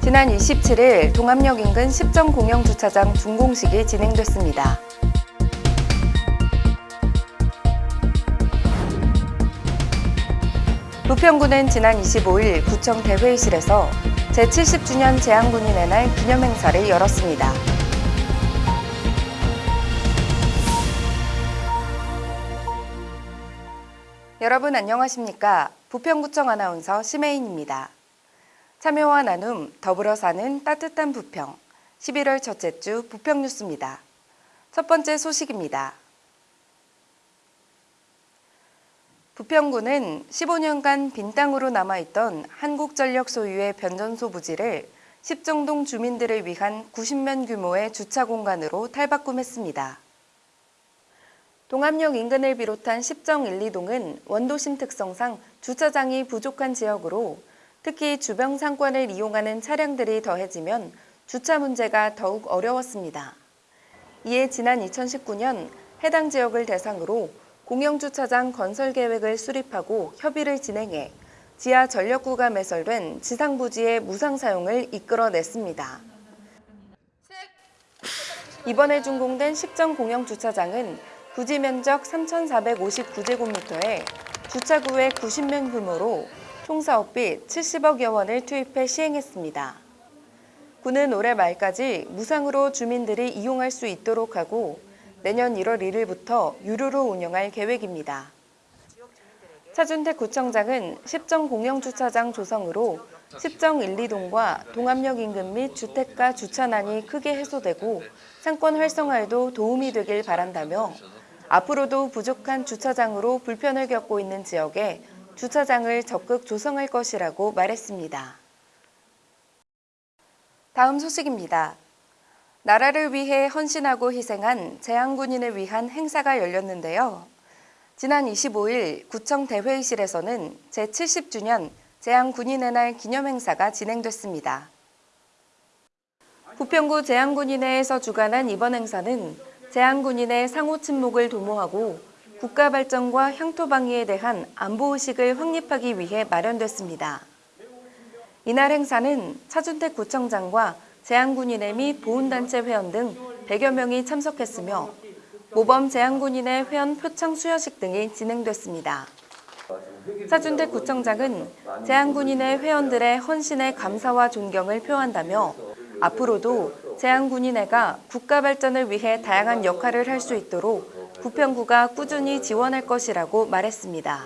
지난 27일 동암역 인근 10정 공영 주차장 준공식이 진행됐습니다. 부평구는 지난 25일 구청 대회의실에서 제70주년 재향군인의 날 기념행사를 열었습니다. 여러분 안녕하십니까? 부평구청 아나운서 심혜인입니다. 참여와 나눔, 더불어 사는 따뜻한 부평. 11월 첫째 주 부평 뉴스입니다. 첫 번째 소식입니다. 부평구는 15년간 빈 땅으로 남아있던 한국전력 소유의 변전소 부지를 10정동 주민들을 위한 90면 규모의 주차 공간으로 탈바꿈했습니다. 동암역 인근을 비롯한 10정 1, 2동은 원도심 특성상 주차장이 부족한 지역으로 특히 주변 상권을 이용하는 차량들이 더해지면 주차 문제가 더욱 어려웠습니다. 이에 지난 2019년 해당 지역을 대상으로 공영주차장 건설 계획을 수립하고 협의를 진행해 지하 전력구가 매설된 지상 부지의 무상 사용을 이끌어냈습니다. 이번에 준공된 10정 공영주차장은 부지 면적 3,459제곱미터에 주차구의 90명 규모로 총 사업비 70억여 원을 투입해 시행했습니다. 구는 올해 말까지 무상으로 주민들이 이용할 수 있도록 하고 내년 1월 1일부터 유료로 운영할 계획입니다. 차준택 구청장은 10정 공영주차장 조성으로 10정 1, 2동과 동암역 인근 및 주택가 주차난이 크게 해소되고 상권 활성화에도 도움이 되길 바란다며 앞으로도 부족한 주차장으로 불편을 겪고 있는 지역에 주차장을 적극 조성할 것이라고 말했습니다. 다음 소식입니다. 나라를 위해 헌신하고 희생한 재향군인을 위한 행사가 열렸는데요. 지난 25일 구청 대회의실에서는 제70주년 재향군인의 날 기념행사가 진행됐습니다. 부평구 재향군인회에서 주관한 이번 행사는 재향군인의 상호 친목을 도모하고 국가 발전과 향토 방위에 대한 안보 의식을 확립하기 위해 마련됐습니다. 이날 행사는 차준택 구청장과 재향군인회 및 보훈단체 회원 등 100여 명이 참석했으며 모범 재향군인회 회원 표창 수여식 등이 진행됐습니다. 차준택 구청장은 재향군인회 회원들의 헌신에 감사와 존경을 표한다며 앞으로도 재향군인회가 국가 발전을 위해 다양한 역할을 할 수 있도록 부평구가 꾸준히 지원할 것이라고 말했습니다.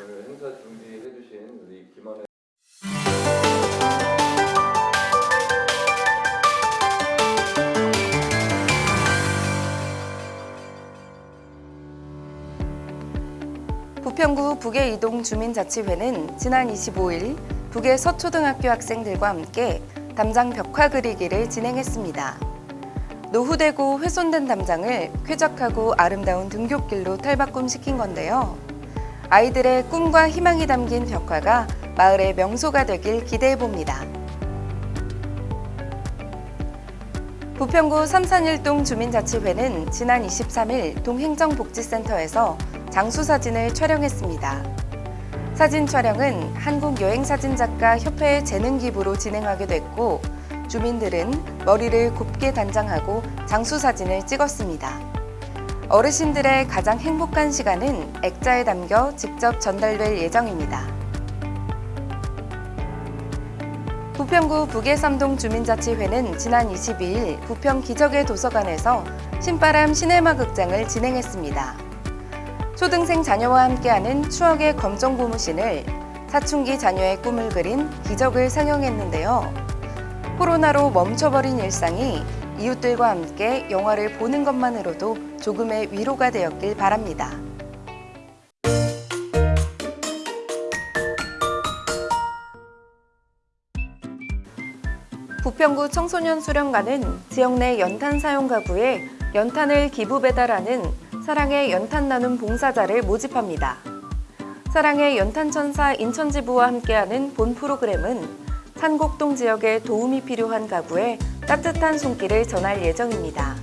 부평구 북의 이동 주민자치회는 지난 25일 북의 서초등학교 학생들과 함께 담장 벽화 그리기를 진행했습니다. 노후되고 훼손된 담장을 쾌적하고 아름다운 등굣길로 탈바꿈시킨 건데요. 아이들의 꿈과 희망이 담긴 벽화가 마을의 명소가 되길 기대해봅니다. 부평구 삼산일동 주민자치회는 지난 23일 동행정복지센터에서 장수사진을 촬영했습니다. 사진 촬영은 한국여행사진작가 협회의 재능 기부로 진행하게 됐고 주민들은 머리를 곱게 단장하고 장수 사진을 찍었습니다. 어르신들의 가장 행복한 시간은 액자에 담겨 직접 전달될 예정입니다. 부평구 북예삼동 주민자치회는 지난 22일 부평 기적의 도서관에서 신바람 시네마 극장을 진행했습니다. 초등생 자녀와 함께하는 추억의 검정 고무신을 사춘기 자녀의 꿈을 그린 기적을 상영했는데요. 코로나로 멈춰버린 일상이 이웃들과 함께 영화를 보는 것만으로도 조금의 위로가 되었길 바랍니다. 부평구 청소년 수련관은 지역 내 연탄 사용 가구에 연탄을 기부 배달하는 사랑의 연탄 나눔 봉사자를 모집합니다. 사랑의 연탄천사 인천지부와 함께하는 본 프로그램은 산곡동 지역에 도움이 필요한 가구에 따뜻한 손길을 전할 예정입니다.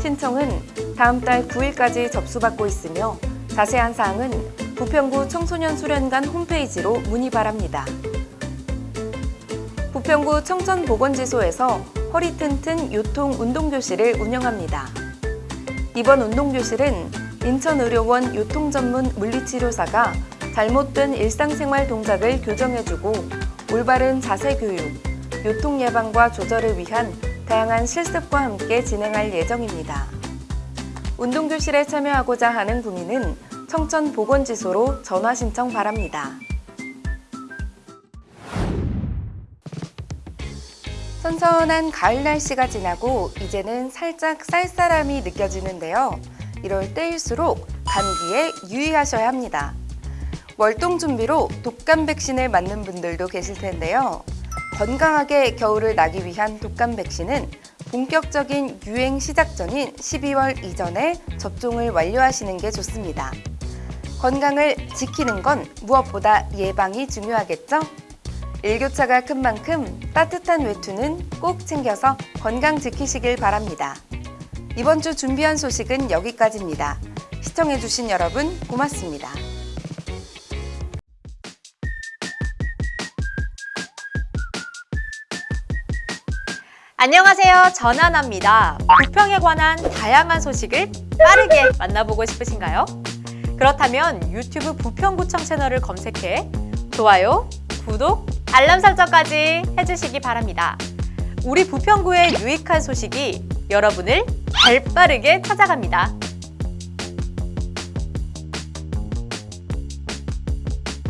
신청은 다음 달 9일까지 접수받고 있으며 자세한 사항은 부평구 청소년 수련관 홈페이지로 문의 바랍니다. 부평구 청천보건지소에서 허리 튼튼 요통 운동교실을 운영합니다. 이번 운동교실은 인천의료원 요통전문 물리치료사가 잘못된 일상생활 동작을 교정해주고 올바른 자세 교육, 요통 예방과 조절을 위한 다양한 실습과 함께 진행할 예정입니다. 운동교실에 참여하고자 하는 구민은 청천보건지소로 전화 신청 바랍니다. 선선한 가을 날씨가 지나고 이제는 살짝 쌀쌀함이 느껴지는데요. 이럴 때일수록 감기에 유의하셔야 합니다. 월동 준비로 독감 백신을 맞는 분들도 계실 텐데요. 건강하게 겨울을 나기 위한 독감 백신은 본격적인 유행 시작 전인 12월 이전에 접종을 완료하시는 게 좋습니다. 건강을 지키는 건 무엇보다 예방이 중요하겠죠? 일교차가 큰 만큼 따뜻한 외투는 꼭 챙겨서 건강 지키시길 바랍니다. 이번 주 준비한 소식은 여기까지입니다. 시청해주신 여러분 고맙습니다. 안녕하세요. 전하나입니다. 부평에 관한 다양한 소식을 빠르게 만나보고 싶으신가요? 그렇다면 유튜브 부평구청 채널을 검색해 좋아요, 구독, 알람 설정까지 해주시기 바랍니다. 우리 부평구의 유익한 소식이 여러분을 발빠르게 찾아갑니다.